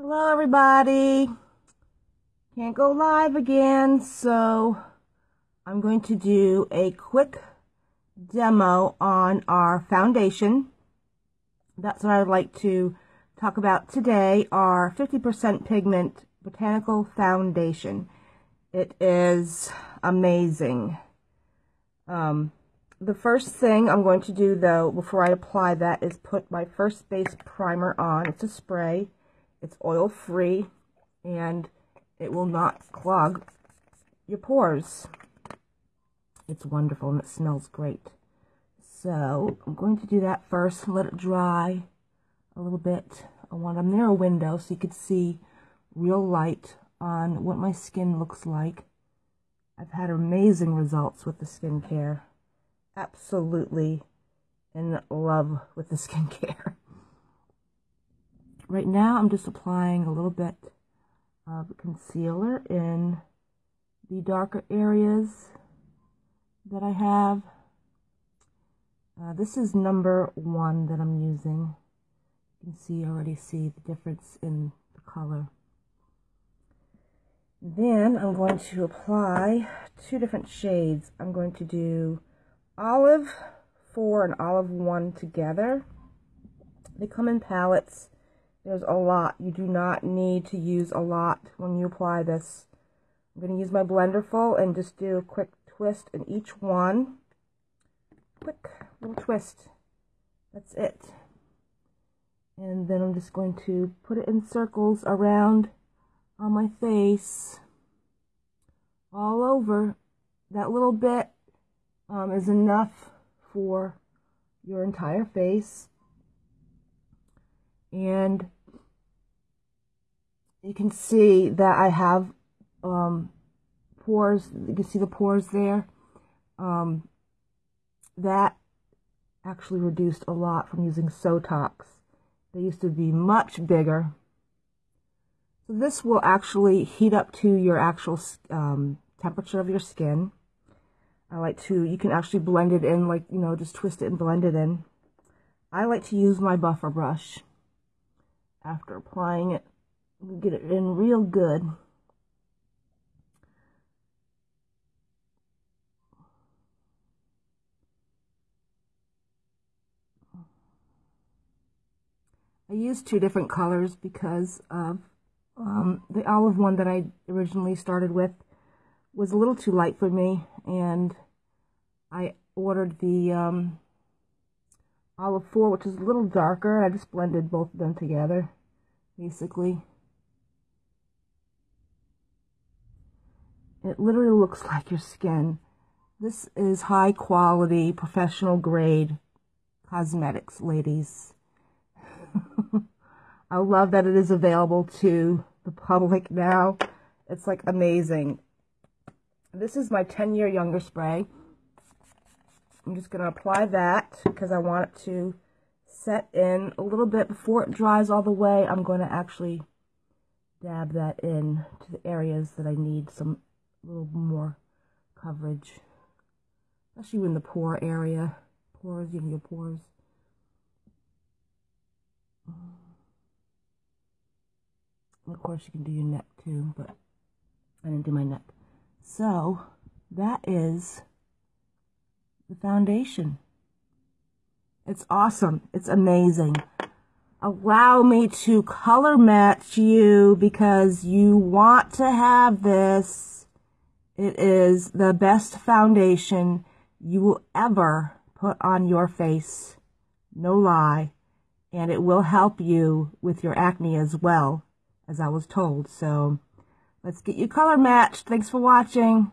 Hello everybody. Can't go live again, so I'm going to do a quick demo on our foundation. That's what I'd like to talk about today, our 50% pigment botanical foundation. It is amazing. Um, the first thing I'm going to do though, before I apply that, is put my first base primer on. It's a spray. It's oil free and it will not clog your pores. It's wonderful and it smells great. So I'm going to do that first, let it dry a little bit. I want a mirror window so you could see real light on what my skin looks like. I've had amazing results with the skincare. Absolutely in love with the skincare. Right now, I'm just applying a little bit of concealer in the darker areas that I have. Uh, this is number one that I'm using. You can see, already see the difference in the color. Then I'm going to apply two different shades. I'm going to do Olive 4 and Olive 1 together. They come in palettes there's a lot. You do not need to use a lot when you apply this. I'm going to use my Blenderful and just do a quick twist in each one. Quick little twist. That's it. And then I'm just going to put it in circles around on my face. All over. That little bit um, is enough for your entire face. And you can see that I have um, pores. You can see the pores there. Um, that actually reduced a lot from using Sotox. They used to be much bigger. So this will actually heat up to your actual um, temperature of your skin. I like to, you can actually blend it in, like, you know, just twist it and blend it in. I like to use my buffer brush after applying it get it in real good. I used two different colors because of um, the olive one that I originally started with was a little too light for me and I ordered the um, olive 4 which is a little darker I just blended both of them together basically It literally looks like your skin. This is high quality, professional grade cosmetics, ladies. I love that it is available to the public now. It's like amazing. This is my 10 year younger spray. I'm just going to apply that because I want it to set in a little bit before it dries all the way. I'm going to actually dab that in to the areas that I need some a little more coverage, especially in the pore area, pores, you know, your pores. Of course, you can do your neck too, but I didn't do my neck. So, that is the foundation. It's awesome. It's amazing. Allow me to color match you because you want to have this it is the best foundation you will ever put on your face. No lie. And it will help you with your acne as well, as I was told. So let's get you color matched. Thanks for watching.